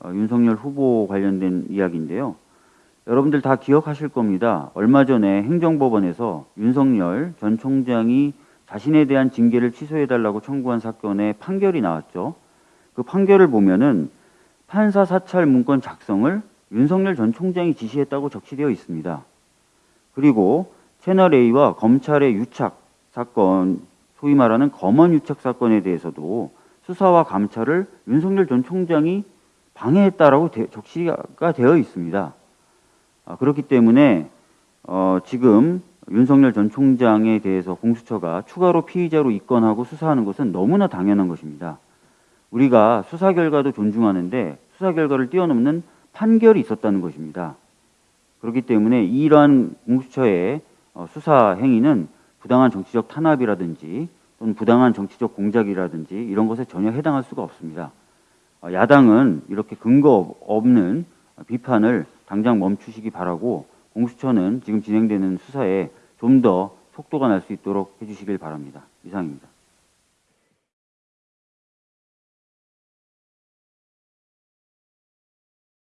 어, 윤석열 후보 관련된 이야기인데요. 여러분들 다 기억하실 겁니다. 얼마 전에 행정법원에서 윤석열 전 총장이 자신에 대한 징계를 취소해달라고 청구한 사건의 판결이 나왔죠. 그 판결을 보면은 판사 사찰 문건 작성을 윤석열 전 총장이 지시했다고 적시되어 있습니다. 그리고 채널A와 검찰의 유착 사건, 소위 말하는 검언 유착 사건에 대해서도 수사와 감찰을 윤석열 전 총장이 방해했다라고 되, 적시가 되어 있습니다. 아, 그렇기 때문에 어, 지금 윤석열 전 총장에 대해서 공수처가 추가로 피의자로 입건하고 수사하는 것은 너무나 당연한 것입니다. 우리가 수사 결과도 존중하는데 수사 결과를 뛰어넘는 판결이 있었다는 것입니다. 그렇기 때문에 이러한 공수처의 어, 수사 행위는 부당한 정치적 탄압이라든지 또는 부당한 정치적 공작이라든지 이런 것에 전혀 해당할 수가 없습니다. 어, 야당은 이렇게 근거 없는 비판을 당장 멈추시기 바라고 공수처는 지금 진행되는 수사에 좀 더 속도가 날 수 있도록 해주시길 바랍니다. 이상입니다.